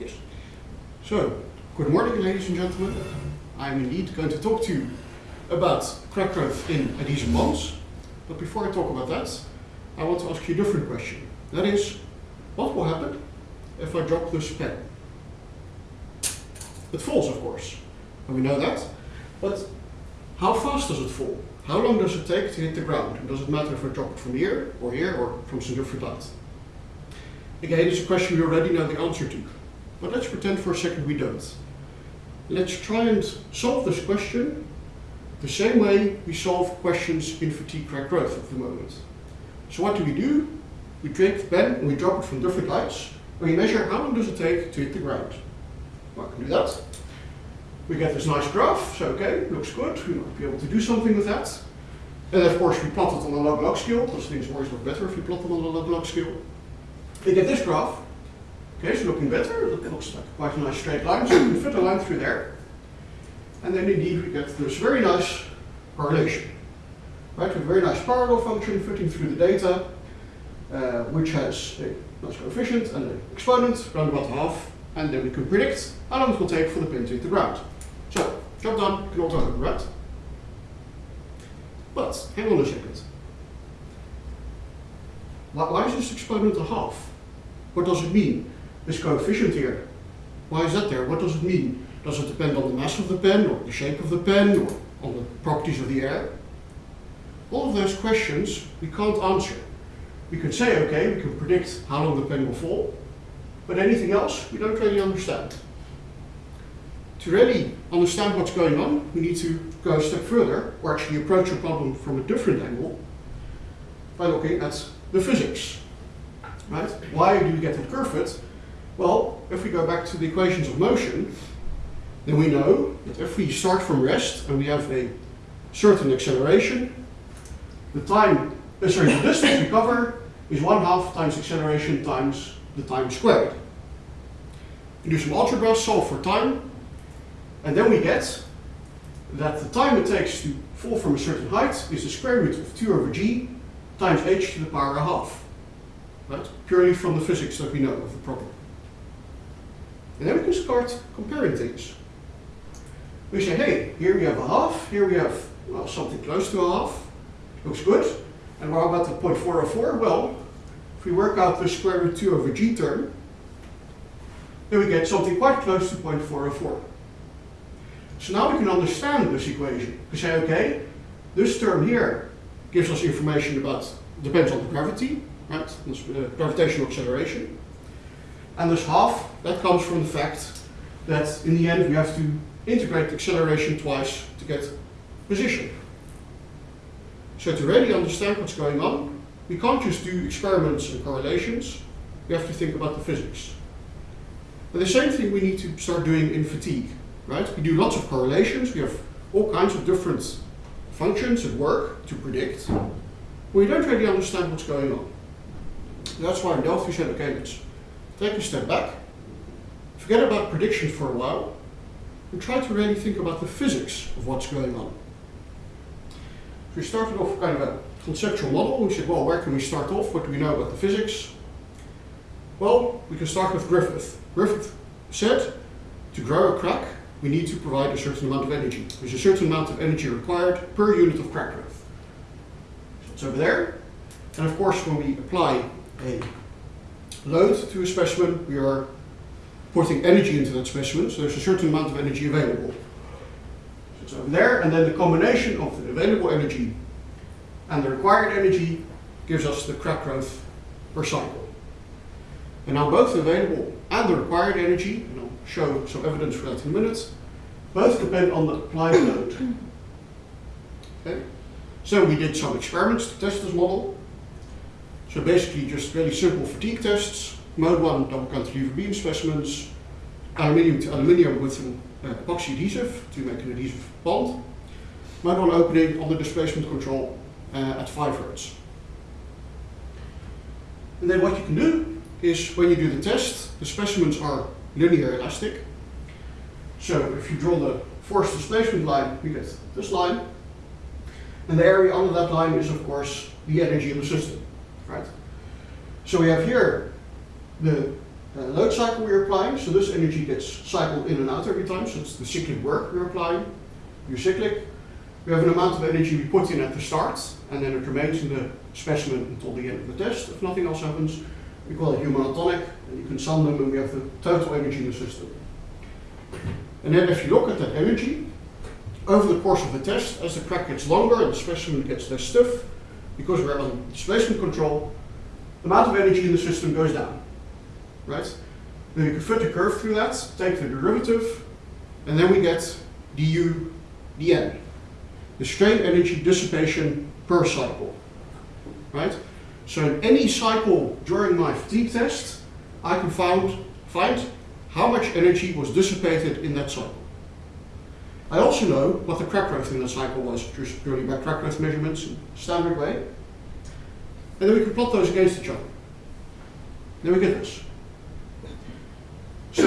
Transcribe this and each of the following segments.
Yes. So, good morning, ladies and gentlemen. I'm indeed going to talk to you about crack growth in adhesive bonds. But before I talk about that, I want to ask you a different question. That is, what will happen if I drop this pen? It falls, of course, and we know that. But how fast does it fall? How long does it take to hit the ground? And does it matter if I drop it from here, or here, or from some different height? Again, it's a question we already know the answer to. But let's pretend for a second we don't. Let's try and solve this question the same way we solve questions in fatigue crack growth at the moment. So what do we do? We take the pen and we drop it from different heights, and we measure how long does it take to hit the ground. Well, I can do that. We get this nice graph, so okay, looks good, we might be able to do something with that. And of course we plot it on a log-log scale, because things always look better if you plot them on a log-log scale. We get this graph, okay, it's looking better, it looks like quite a nice straight line, so we can fit a line through there. And then indeed we get this very nice correlation. Right, a very nice power law function fitting through the data, uh, which has a nice coefficient and an exponent, around about half, and then we can predict how long it will take for the pin to hit the ground. So, job done, can all home, right? But, hang on a second. Why, why is this exponent a half? What does it mean? This coefficient here, why is that there? What does it mean? Does it depend on the mass of the pen, or the shape of the pen, or on the properties of the air? All of those questions we can't answer. We can say, okay, we can predict how long the pen will fall, but anything else we don't really understand. To really understand what's going on, we need to go a step further, or actually approach a problem from a different angle, by looking at the physics. Right? Why do we get that curve fit? Well, if we go back to the equations of motion, then we know that if we start from rest and we have a certain acceleration, the time, uh, sorry, the distance we cover is one half times acceleration times the time squared. We do some algebra, solve for time, and then we get that the time it takes to fall from a certain height is the square root of 2 over g times h to the power a half. Right? Purely from the physics that we know of the problem. And then we can start comparing things. We say, hey, here we have a half, here we have well, something close to a half. Looks good. And what about the 0.404? Well, if we work out the square root 2 over g term, then we get something quite close to 0.404. So now we can understand this equation. We say, okay, this term here gives us information about, depends on the gravity, right? This, uh, gravitational acceleration. And this half, that comes from the fact that in the end we have to integrate acceleration twice to get position. So to really understand what's going on, we can't just do experiments and correlations, we have to think about the physics. But the same thing we need to start doing in fatigue, right? We do lots of correlations, we have all kinds of different functions at work to predict, we don't really understand what's going on. That's why we said, okay, let's take a step back, forget about predictions for a while, and try to really think about the physics of what's going on. So we started off kind of a conceptual model. We said, well, where can we start off? What do we know about the physics? Well, we can start with Griffith. Griffith said, to grow a crack, we need to provide a certain amount of energy. There's a certain amount of energy required per unit of crack growth. So it's over there. And of course, when we apply a load to a specimen, we are putting energy into that specimen, so there's a certain amount of energy available. So it's over there, and then the combination of the available energy and the required energy gives us the crack growth per cycle. And now both the available and the required energy, and I'll show some evidence for that in a minute, both depend on the applied load. Okay? So we did some experiments to test this model. So basically just really simple fatigue tests, mode 1 double cantilever beam specimens, aluminium to aluminium with an uh, epoxy adhesive to make an adhesive bond, mode 1 opening on the displacement control uh, at 5 hertz. And then what you can do is when you do the test, the specimens are linear elastic. So if you draw the force displacement line, you get this line. And the area under that line is of course the energy in the system, right? So we have here the uh, load cycle we're applying, so this energy gets cycled in and out every time, so it's the cyclic work we're applying, your cyclic. We have an amount of energy we put in at the start, and then it remains in the specimen until the end of the test. If nothing else happens, we call it monotonic, and you can sum them, and we have the total energy in the system. And then if you look at that energy, over the course of the test, as the crack gets longer and the specimen gets less stiff, because we're on displacement control, the amount of energy in the system goes down, right? Then you can fit the curve through that, take the derivative, and then we get du dn, the strain energy dissipation per cycle, right? So in any cycle during my fatigue test, I can find, find how much energy was dissipated in that cycle. I also know what the crack growth in that cycle was, just purely by crack growth measurements in standard way. And then we can plot those against each other. Then we get this.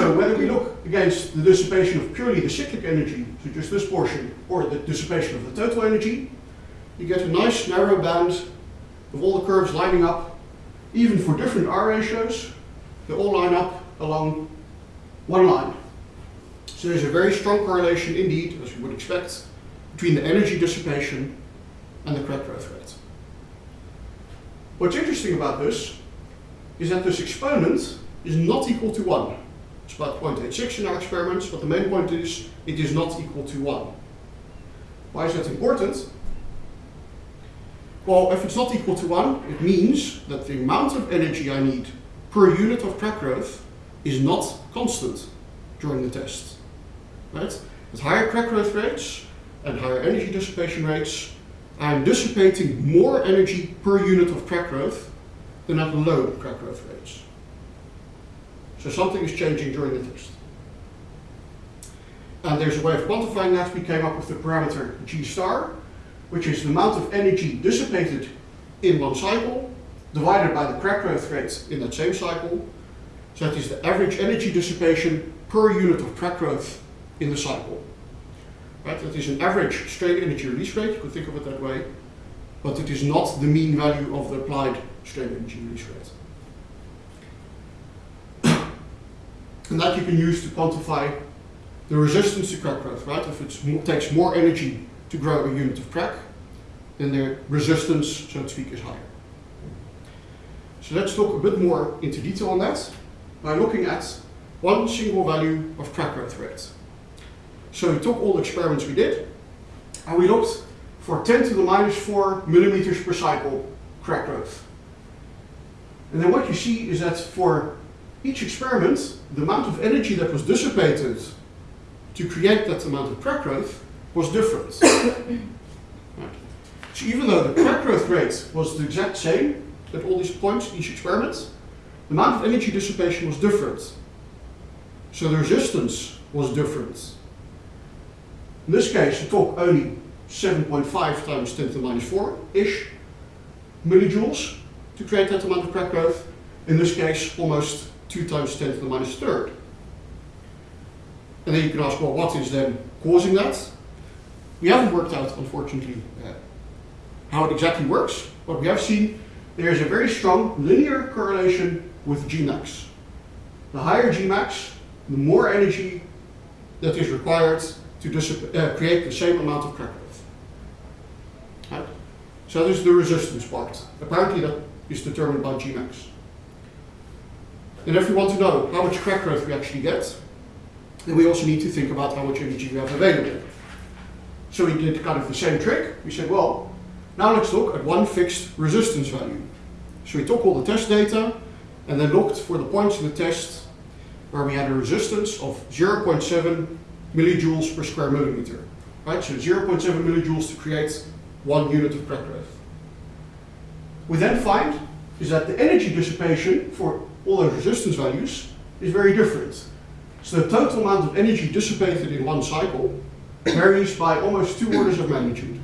So whether we look against the dissipation of purely the cyclic energy, so just this portion, or the dissipation of the total energy, you get a nice narrow band of all the curves lining up, even for different R ratios, they all line up along one line. So there's a very strong correlation indeed, as you would expect, between the energy dissipation and the crack growth rate. What's interesting about this is that this exponent is not equal to 1. About 0.86 in our experiments, but the main point is it is not equal to 1. Why is that important? Well, if it's not equal to 1, it means that the amount of energy I need per unit of crack growth is not constant during the test. Right? With higher crack growth rates and higher energy dissipation rates, I'm dissipating more energy per unit of crack growth than at low crack growth rates. So something is changing during the test. And there's a way of quantifying that. We came up with the parameter G star, which is the amount of energy dissipated in one cycle divided by the crack growth rate in that same cycle. So that is the average energy dissipation per unit of crack growth in the cycle. Right? That is an average strain energy release rate, you could think of it that way, but it is not the mean value of the applied strain energy release rate. And that you can use to quantify the resistance to crack growth, right? If it takes more energy to grow a unit of crack, then the resistance, so to speak, is higher. So let's look a bit more into detail on that by looking at one single value of crack growth rate. So we took all the experiments we did, and we looked for 10 to the minus 4 millimeters per cycle crack growth. And then what you see is that for each experiment, the amount of energy that was dissipated to create that amount of crack growth was different. right. So even though the crack growth rate was the exact same at all these points, in each experiment, the amount of energy dissipation was different. So the resistance was different. In this case, we talk only 7.5 times 10 to the minus 4-ish millijoules to create that amount of crack growth. In this case, almost 2 times 10 to the minus third. And then you can ask, well, what is then causing that? We haven't worked out, unfortunately, uh, how it exactly works, but we have seen there is a very strong linear correlation with Gmax. The higher Gmax, the more energy that is required to uh, create the same amount of crack growth. Right? So this is the resistance part. Apparently that is determined by Gmax. And if we want to know how much crack growth we actually get, then we also need to think about how much energy we have available. So we did kind of the same trick. We said, well, now let's look at one fixed resistance value. So we took all the test data and then looked for the points in the test where we had a resistance of 0.7 millijoules per square millimeter. Right, so 0.7 millijoules to create one unit of crack growth. We then find is that the energy dissipation for all those resistance values is very different. So the total amount of energy dissipated in one cycle varies by almost two orders of magnitude.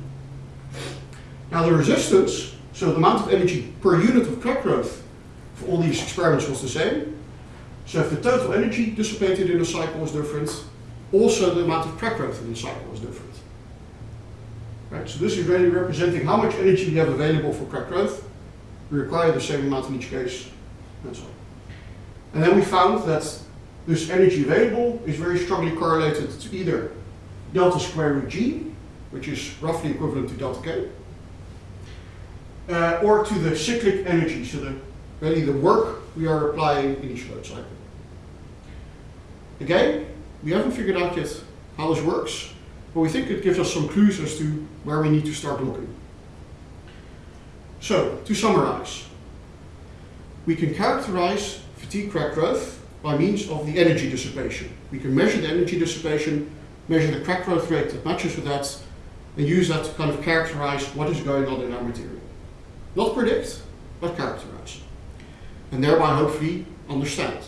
Now the resistance, so the amount of energy per unit of crack growth for all these experiments was the same. So if the total energy dissipated in a cycle was different, also the amount of crack growth in the cycle was different. Right? So this is really representing how much energy we have available for crack growth. We require the same amount in each case, and so on. And then we found that this energy available is very strongly correlated to either delta square root G, which is roughly equivalent to delta K, uh, or to the cyclic energy, so the, really the work we are applying in each load cycle. Again, we haven't figured out yet how this works, but we think it gives us some clues as to where we need to start looking. So, to summarize, we can characterize fatigue crack growth by means of the energy dissipation. We can measure the energy dissipation, measure the crack growth rate that matches with that, and use that to kind of characterize what is going on in our material. Not predict, but characterize. And thereby hopefully understand.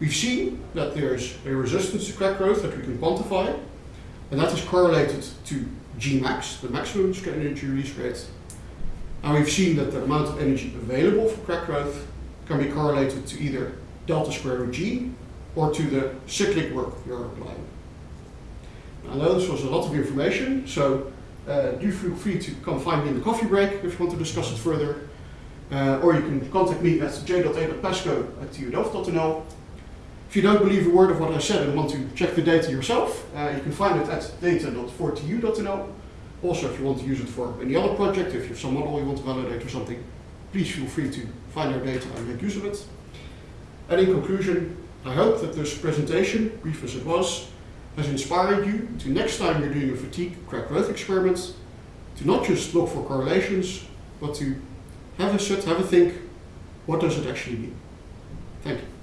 We've seen that there's a resistance to crack growth that we can quantify, and that is correlated to Gmax, the maximum energy release rate. And we've seen that the amount of energy available for crack growth can be correlated to either delta square root G or to the cyclic work you're applying. I know this was a lot of information, so uh, do feel free to come find me in the coffee break if you want to discuss it further. Uh, or you can contact me at j.a.pascoe at tudelft.nl. If you don't believe a word of what I said and want to check the data yourself, uh, you can find it at data.4tu.nl. Also, if you want to use it for any other project, if you have some model you want to validate or something, please feel free to find our data and make use of it. And in conclusion, I hope that this presentation, brief as it was, has inspired you to next time you're doing a fatigue crack growth experiment, to not just look for correlations, but to have a sit, have a think, what does it actually mean? Thank you.